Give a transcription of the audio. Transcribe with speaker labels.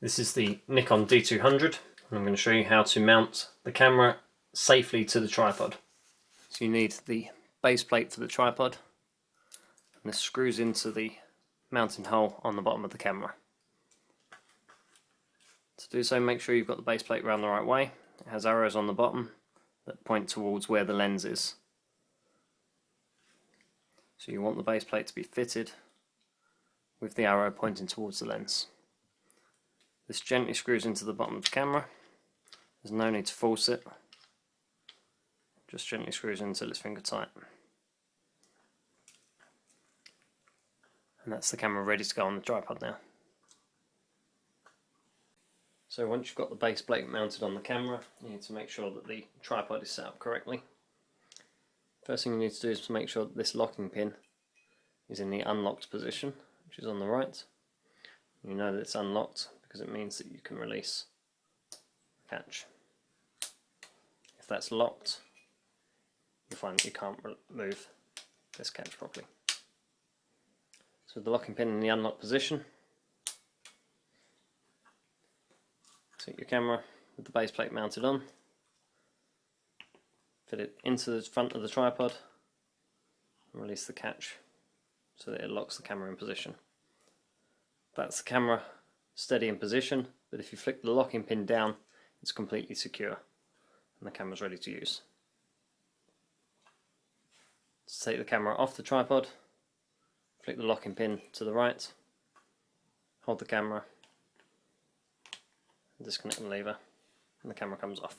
Speaker 1: This is the Nikon D200 and I'm going to show you how to mount the camera safely to the tripod. So you need the base plate for the tripod and this screws into the mounting hole on the bottom of the camera. To do so make sure you've got the base plate around the right way. It has arrows on the bottom that point towards where the lens is. So you want the base plate to be fitted with the arrow pointing towards the lens. This gently screws into the bottom of the camera. There's no need to force it. Just gently screws in until it's finger tight. And that's the camera ready to go on the tripod now. So once you've got the base plate mounted on the camera, you need to make sure that the tripod is set up correctly. First thing you need to do is to make sure that this locking pin is in the unlocked position, which is on the right. You know that it's unlocked because it means that you can release catch. If that's locked, you'll find that you can't move this catch properly. So the locking pin in the unlocked position, Take your camera with the base plate mounted on, fit it into the front of the tripod and release the catch so that it locks the camera in position. That's the camera steady in position, but if you flick the locking pin down, it's completely secure and the camera's ready to use. To take the camera off the tripod, flick the locking pin to the right, hold the camera disconnect the lever and the camera comes off.